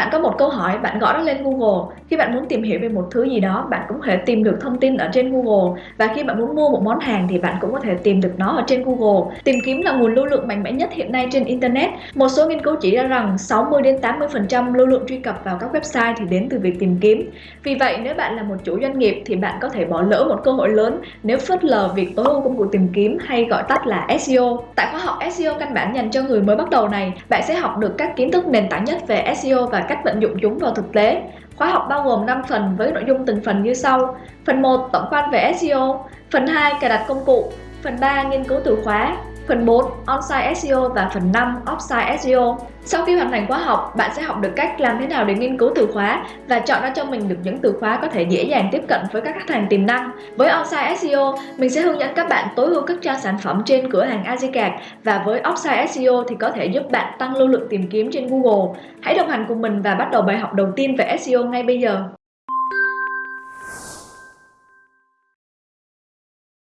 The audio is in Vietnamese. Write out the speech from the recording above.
bạn có một câu hỏi, bạn gõ nó lên Google. Khi bạn muốn tìm hiểu về một thứ gì đó, bạn cũng có thể tìm được thông tin ở trên Google. Và khi bạn muốn mua một món hàng thì bạn cũng có thể tìm được nó ở trên Google. Tìm kiếm là nguồn lưu lượng mạnh mẽ nhất hiện nay trên Internet. Một số nghiên cứu chỉ ra rằng 60 đến 80% lưu lượng truy cập vào các website thì đến từ việc tìm kiếm. Vì vậy, nếu bạn là một chủ doanh nghiệp thì bạn có thể bỏ lỡ một cơ hội lớn nếu phớt lờ việc tối ưu công cụ tìm kiếm hay gọi tắt là SEO. Tại khóa học SEO căn bản dành cho người mới bắt đầu này, bạn sẽ học được các kiến thức nền tảng nhất về SEO và cách vận dụng chúng vào thực tế. Khóa học bao gồm 5 phần với nội dung từng phần như sau. Phần 1 tổng quan về SEO, phần 2 cài đặt công cụ, phần 3 nghiên cứu từ khóa, phần 4 onsite SEO và phần 5 offsite SEO. Sau khi hoàn thành khóa học, bạn sẽ học được cách làm thế nào để nghiên cứu từ khóa và chọn ra cho mình được những từ khóa có thể dễ dàng tiếp cận với các khách hàng tiềm năng. Với onsite SEO, mình sẽ hướng dẫn các bạn tối ưu các trang sản phẩm trên cửa hàng Azicard và với offsite SEO thì có thể giúp bạn tăng lưu lượng tìm kiếm trên Google. Hãy đồng hành cùng mình và bắt đầu bài học đầu tiên về SEO ngay bây giờ.